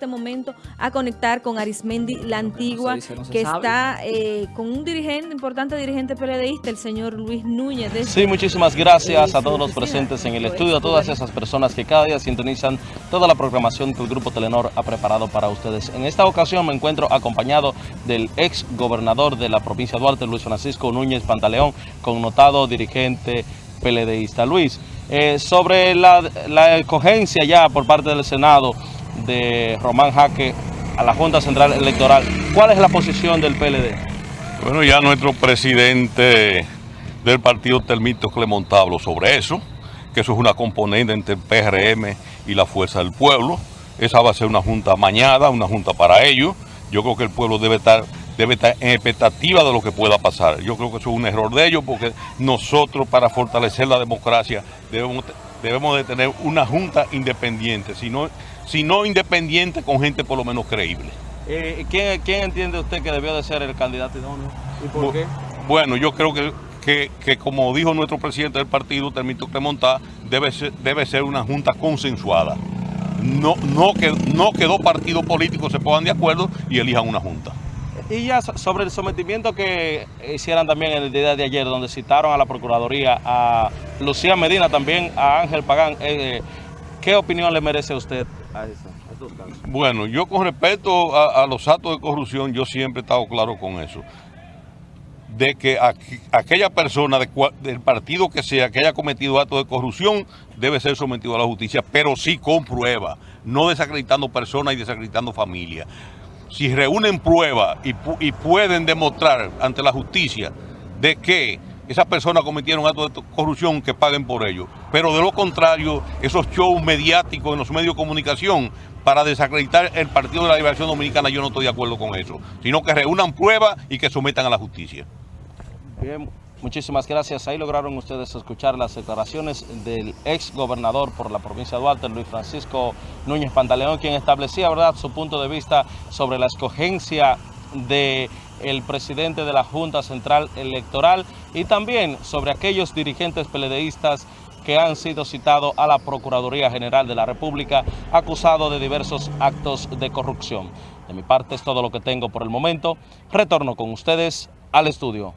este momento a conectar con Arismendi La Antigua, que está eh, con un dirigente, importante dirigente PLDista, el señor Luis Núñez. sí, muchísimas gracias a todos los presentes en el estudio, a todas esas personas que cada día sintonizan toda la programación que el Grupo Telenor ha preparado para ustedes. En esta ocasión me encuentro acompañado del ex gobernador de la provincia de Duarte, Luis Francisco Núñez Pantaleón, connotado dirigente PLDista. Luis, eh, sobre la, la escogencia ya por parte del Senado de Román Jaque a la Junta Central Electoral, ¿cuál es la posición del PLD? Bueno, ya nuestro presidente del partido Termito Clemontablo sobre eso, que eso es una componente entre el PRM y la Fuerza del Pueblo. Esa va a ser una junta mañana, una junta para ellos. Yo creo que el pueblo debe estar debe estar en expectativa de lo que pueda pasar. Yo creo que eso es un error de ellos porque nosotros para fortalecer la democracia debemos, debemos de tener una junta independiente, si no, si no independiente con gente por lo menos creíble. Eh, ¿quién, entiende usted que debió de ser el candidato idóneo? ¿Y por qué? Bueno, yo creo que, que, como dijo nuestro presidente del partido, Termito Clemontá, debe ser, debe ser una junta consensuada. No, no, que, no que dos partidos políticos se pongan de acuerdo y elijan una junta. Y ya sobre el sometimiento que hicieran también en el día de ayer, donde citaron a la Procuraduría, a Lucía Medina, también a Ángel Pagán, eh, ¿qué opinión le merece a usted a eso? Bueno, yo con respecto a, los actos de corrupción, yo siempre he estado claro con eso. De que aquella persona del partido que sea que haya cometido actos de corrupción debe ser sometido a la justicia, pero sí con prueba, no desacreditando personas y desacreditando familias si reúnen pruebas y, pueden demostrar ante la justicia de que esas personas cometieron actos de corrupción, que paguen por ello. Pero de lo contrario, esos shows mediáticos en los medios de comunicación para desacreditar el Partido de la Liberación Dominicana, yo no estoy de acuerdo con eso, sino que reúnan pruebas y que sometan a la justicia. Bien. Muchísimas gracias. Ahí lograron ustedes escuchar las declaraciones del ex gobernador por la provincia de Duarte, Luis Francisco Núñez Pantaleón, quien establecía verdad su punto de vista sobre la escogencia del el presidente de la Junta Central Electoral y también sobre aquellos dirigentes peledeístas que han sido citados a la Procuraduría General de la República acusados de diversos actos de corrupción. De mi parte es todo lo que tengo por el momento. Retorno con ustedes al estudio.